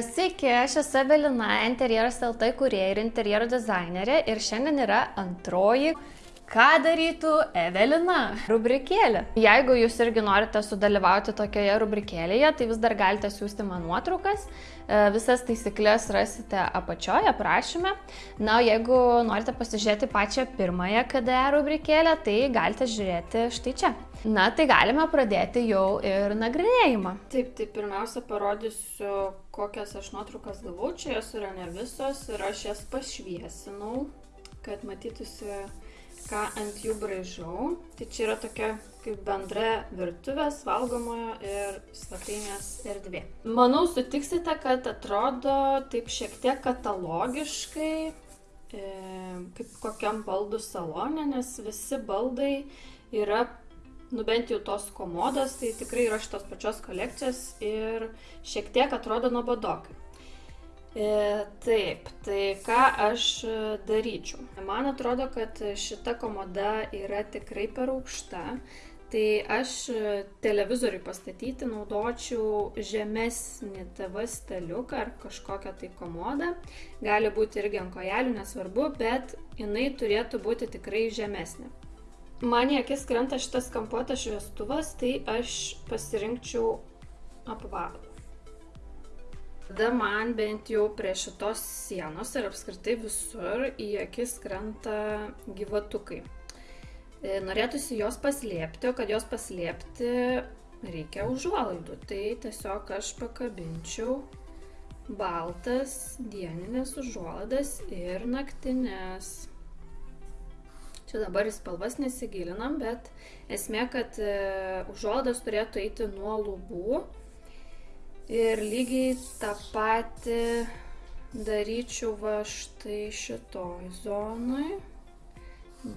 Sveiki, aš esu Evelina, interjeras LT kurieja ir interjero dizainerė ir šiandien yra antroji Ką darytų Evelina? Rubrikėlė. Jeigu jūs irgi norite sudalyvauti tokioje rubrikėlėje, tai vis dar galite siūsti man nuotraukas. E, visas taisyklės rasite apačioje aprašyme. Na, jeigu norite pasižiūrėti pačią pirmąją KDE rubrikėlę, tai galite žiūrėti štai čia. Na, tai galime pradėti jau ir nagrinėjimą. Taip, tai pirmiausia parodysiu, kokias aš nuotraukas gavau. Čia jos yra ne visos ir aš jas pašviesinau, kad matytųsi ką ant jų braižau. Tai čia yra tokia kaip bendra virtuvės, valgomojo ir svetainės erdvė. Manau, sutiksite, kad atrodo taip šiek tiek katalogiškai, e, kaip kokiam baldų salone, nes visi baldai yra, nu bent jau tos komodos, tai tikrai yra šitos pačios kolekcijos ir šiek tiek atrodo nuobodokai. E, taip, tai ką aš e, daryčiau? Man atrodo, kad šita komoda yra tikrai per aukšta. Tai aš e, televizoriui pastatyti naudočiau žemesnį TV staliuką ar kažkokią tai komodą. Gali būti irgi ant kojelių, nesvarbu, bet jinai turėtų būti tikrai žemesnė. Man į akis krenta šitas kampuotas šviestuvas, tai aš pasirinkčiau apvalų. Tada man bent jau prie šitos sienos ir apskritai visur į akis krenta gyvatukai. E, norėtųsi jos paslėpti, o kad jos paslėpti reikia užuolaidų. Tai tiesiog aš pakabinčiau baltas dieninės užuolaidas ir naktinės. Čia dabar į spalvas nesigilinam, bet esmė, kad e, užuolaidas turėtų eiti nuo lubų Ir lygiai tą patį daryčiau va štai šitoj zonoj.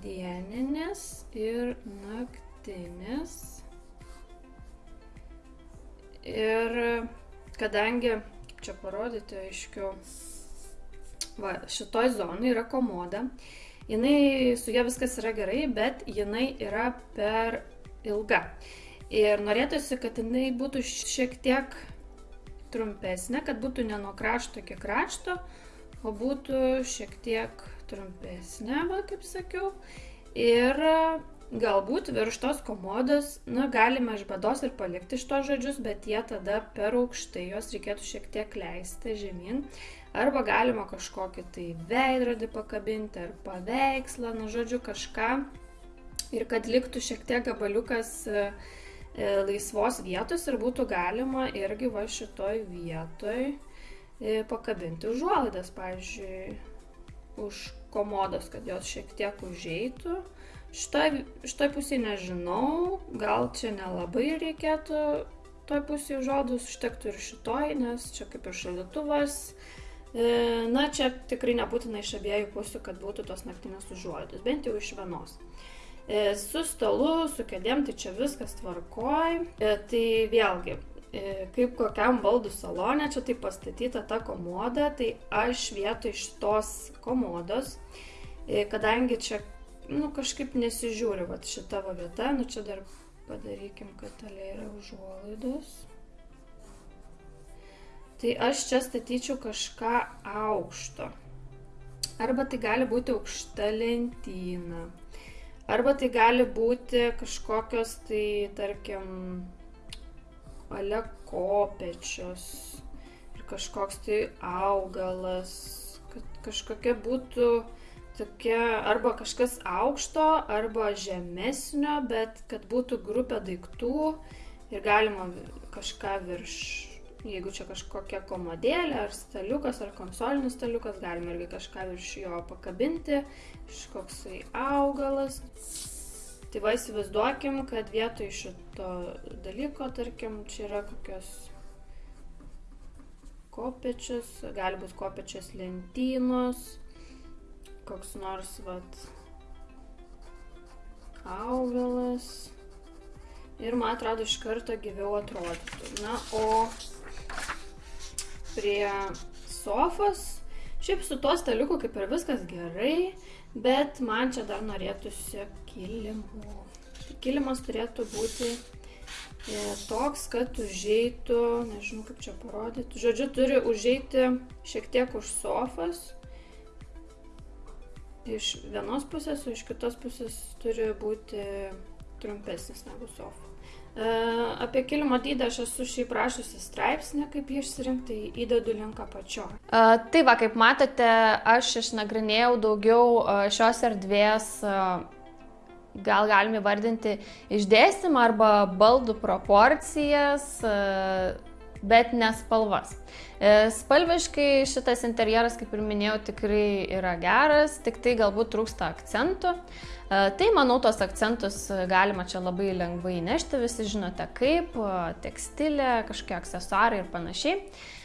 Dieninės ir naktinės. Ir kadangi, čia parodyti aiškiau, va, šitoj zonai yra komoda. Jinai, su ja viskas yra gerai, bet jinai yra per ilga. Ir norėtųsi, kad jinai būtų šiek tiek trumpesnė, kad būtų ne nuo krašto iki krašto, o būtų šiek tiek trumpesnė, va, kaip sakiau. Ir galbūt virš tos komodos, na, galime iš bados ir palikti šitos žodžius, bet jie tada per aukštai, juos reikėtų šiek tiek leisti žemyn. Arba galima kažkokį tai veidrodį pakabinti, ar paveikslą, na, žodžiu, kažką. Ir kad liktų šiek tiek gabaliukas uh, laisvos vietos ir būtų galima irgi va šitoj vietoj e, pakabinti užuolaidas, pavyzdžiui, už komodos, kad jos šiek tiek užeitų. Šitoj, šitoj pusėje nežinau, gal čia nelabai reikėtų toj pusėje užuolaidus, užtektų ir šitoj, nes čia kaip ir šalituvas. E, na, čia tikrai nebūtina iš abiejų pusių, kad būtų tos naktinės užuolaidos, bent jau iš vienos. E, su stalu, su kėdėm, tai čia viskas tvarkoj. E, tai vėlgi, e, kaip kokiam baldų salonė, čia tai pastatyta ta komoda, tai aš vietoj šitos komodos, kadangi čia, nu, kažkaip nesižiūri, va, šita va vieta, nu, čia dar padarykim, kad talė yra užuolaidos. Tai aš čia statyčiau kažką aukšto. Arba tai gali būti aukšta lentyna. Arba tai gali būti kažkokios tai, tarkim, ale kopečios ir kažkoks tai augalas, kad kažkokia būtų tokia arba kažkas aukšto, arba žemesnio, bet kad būtų grupė daiktų ir galima kažką virš Jeigu čia kažkokia komodėlė, ar staliukas, ar konsolinis staliukas, galima irgi kažką virš jo pakabinti, kažkoksai augalas. Tai va įsivaizduokim, kad vietoj šito dalyko, tarkim, čia yra kokios kopečius, gali būti kopečios lentynos, koks nors, vat, augalas. Ir man atrodo, iš karto gyviau atrodytų. Na, o prie sofos. Šiaip su tuo staliuku kaip ir viskas gerai, bet man čia dar norėtųsi kilimų. Kilimas turėtų būti E, toks, kad užeitų, nežinau kaip čia parodyti, žodžiu, turi užeiti šiek tiek už sofas. Iš vienos pusės, o iš kitos pusės turi būti trumpesnis negu sofa. E, apie kilimo dydį aš esu šiaip rašusi straipsnį, kaip jį išsirinkti, įdedu link apačio. Uh, tai va, kaip matote, aš išnagrinėjau daugiau uh, šios erdvės, gal galime vardinti išdėstymą arba baldų proporcijas, bet nespalvas. Uh, spalviškai šitas interjeras, kaip ir minėjau, tikrai yra geras, tik tai galbūt trūksta akcentų. E, tai manau, tos akcentus galima čia labai lengvai nešti, visi žinote kaip, tekstilė, kažkokie aksesuarai ir panašiai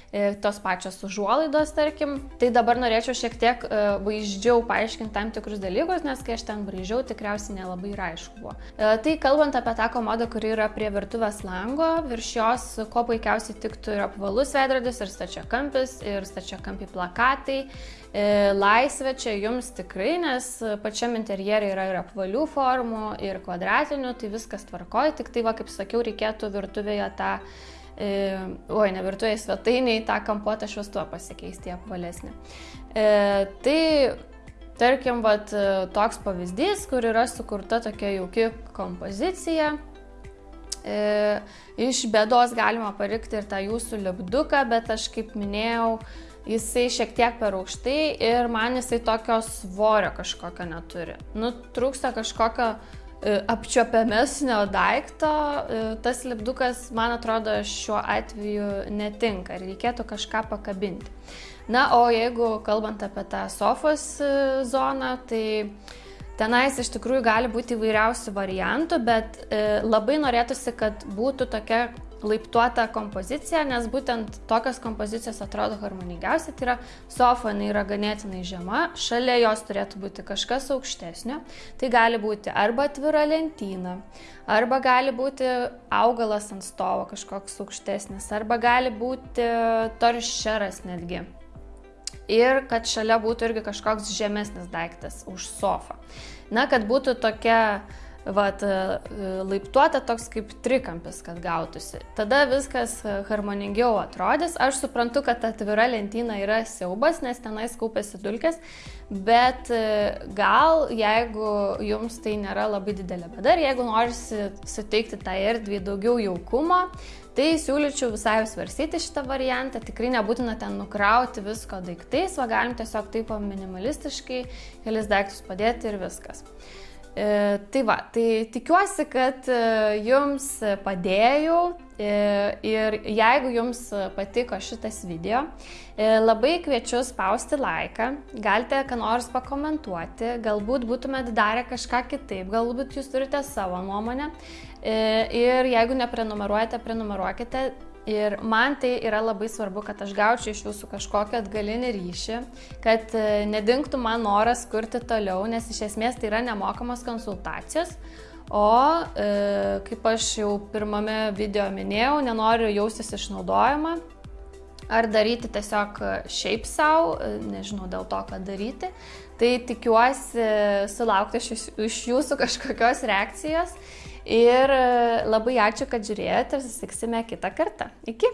e, tos pačios užuolaidos, tarkim. Tai dabar norėčiau šiek tiek e, vaizdžiau paaiškinti tam tikrus dalykus, nes kai aš ten braižiau, tikriausiai nelabai ir aišku buvo. Tai kalbant apie tą komodą, kuri yra prie virtuvės lango, virš jos ko puikiausiai tiktų ir apvalus veidrodis, ir stačiakampis, ir stačiakampi plakatai, E, laisvė čia jums tikrai, nes pačiam interjerė yra ir apvalių formų, ir kvadratinių, tai viskas tvarkoja, tik tai, va, kaip sakiau, reikėtų virtuvėje tą, e, oi, ne virtuvėje svetainiai, tą kampuotą šviestuvą pasikeisti apvalesnį. E, tai tarkim, vat, toks pavyzdys, kur yra sukurta tokia jauki kompozicija. E, iš bėdos galima palikti ir tą jūsų lipduką, bet aš kaip minėjau, jisai šiek tiek per aukštai ir man jisai tokio svorio kažkokio neturi. Nu, trūksta kažkokio e, apčiopiamesnio daikto, e, tas lipdukas, man atrodo, šiuo atveju netinka ir reikėtų kažką pakabinti. Na, o jeigu kalbant apie tą sofos e, zoną, tai Tenais iš tikrųjų gali būti įvairiausių variantų, bet e, labai norėtųsi, kad būtų tokia laiptuota kompozicija, nes būtent tokios kompozicijos atrodo harmoningiausiai. Tai yra sofa, jinai yra ganėtinai žema, šalia jos turėtų būti kažkas aukštesnio. Tai gali būti arba atvira lentyna, arba gali būti augalas ant stovo kažkoks aukštesnis, arba gali būti toršeras netgi ir kad šalia būtų irgi kažkoks žemesnis daiktas už sofą. Na, kad būtų tokia vat, laiptuota toks kaip trikampis, kad gautųsi. Tada viskas harmoningiau atrodys. Aš suprantu, kad atvira lentyna yra siaubas, nes tenais kaupėsi dulkės, bet gal jeigu jums tai nėra labai didelė bėda ir jeigu norisi suteikti tą tai erdvį daugiau jaukumo, Tai siūlyčiau visai svarstyti šitą variantą, tikrai nebūtina ten nukrauti visko daiktais, o galim tiesiog taip minimalistiškai kelis daiktus padėti ir viskas. E, tai va, tai tikiuosi, kad e, jums padėjau e, ir jeigu jums patiko šitas video, labai kviečiu spausti laiką, galite ką nors pakomentuoti, galbūt būtumėt darę kažką kitaip, galbūt jūs turite savo nuomonę ir jeigu neprenumeruojate, prenumeruokite. Ir man tai yra labai svarbu, kad aš gaučiau iš jūsų kažkokią atgalinį ryšį, kad e, nedingtų man noras kurti toliau, nes iš esmės tai yra nemokamos konsultacijos. O e, kaip aš jau pirmame video minėjau, nenoriu jaustis išnaudojama ar daryti tiesiog šiaip savo, e, nežinau dėl to, ką daryti. Tai tikiuosi sulaukti iš jūsų kažkokios reakcijos Ir e, labai ačiū, kad žiūrėjote ir susitiksime kitą kartą. Iki.